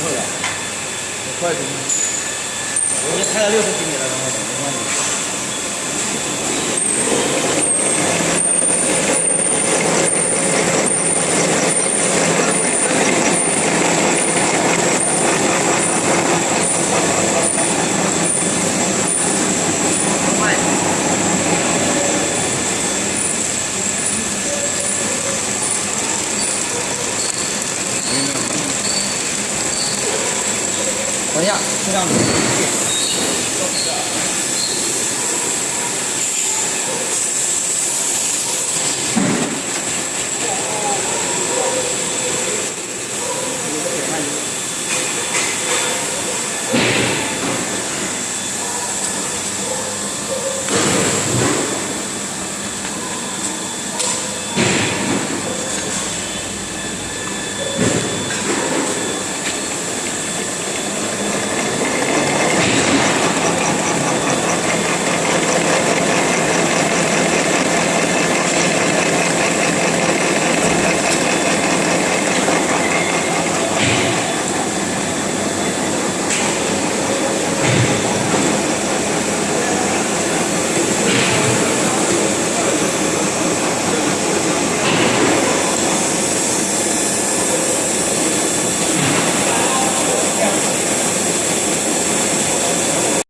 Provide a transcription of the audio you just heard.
吃回来，快点！我已经开了六十几米了，刚才没关系。等一下，这样子。